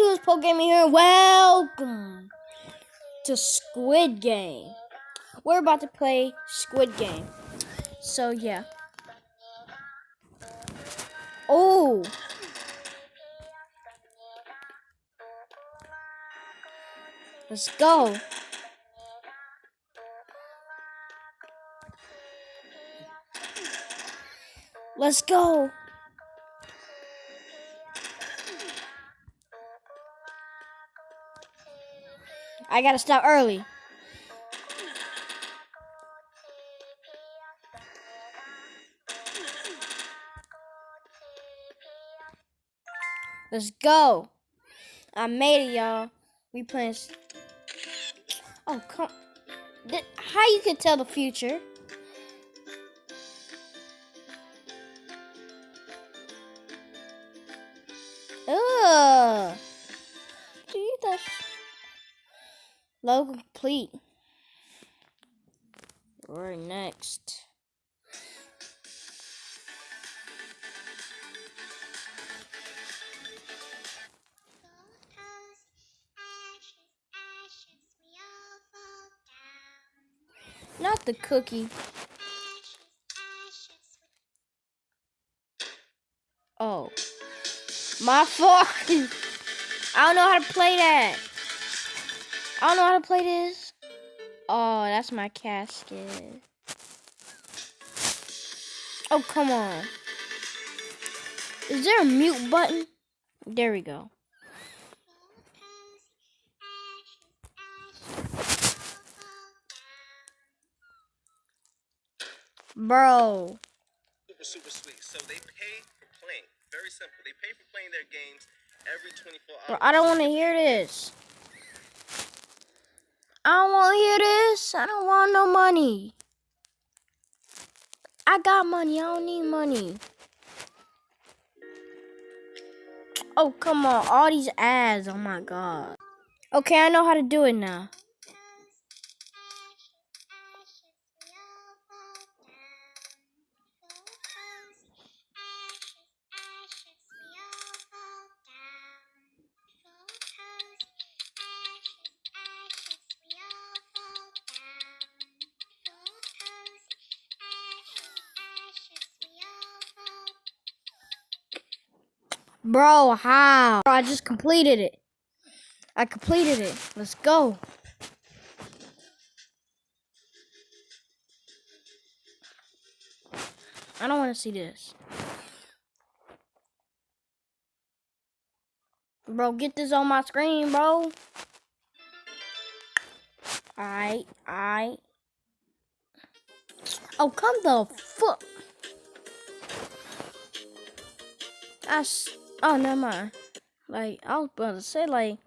it's Poke Gaming here. Welcome to Squid Game. We're about to play Squid Game. So yeah. Oh. Let's go. Let's go. I gotta stop early. Let's go. I made it, y'all. We playing. Oh, come. How you can tell the future? Logo complete. Right next. Not the cookie. Oh. My fault. I don't know how to play that. I don't know how to play this. Oh, that's my casket. Oh, come on. Is there a mute button? There we go. Bro. Super, super sweet. So they pay for playing. Very simple. They pay for playing their games every 24 hours. Bro, I don't want to hear this. I don't want to hear this. I don't want no money. I got money. I don't need money. Oh, come on. All these ads. Oh, my God. Okay, I know how to do it now. Bro, how? Bro, I just completed it. I completed it. Let's go. I don't want to see this. Bro, get this on my screen, bro. Alright, alright. Oh, come the fuck. I. Oh, never mind. Like, I was about to say, like,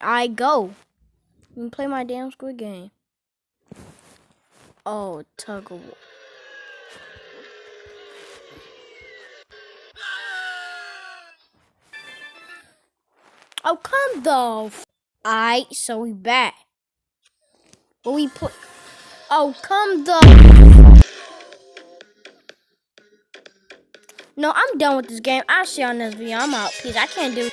I go. Can play my damn squid game. Oh, tug of war. Oh, come the. Alright, so we back. But we put. Oh, come the. No, I'm done with this game. I'll see you on this video. I'm out. Peace. I can't do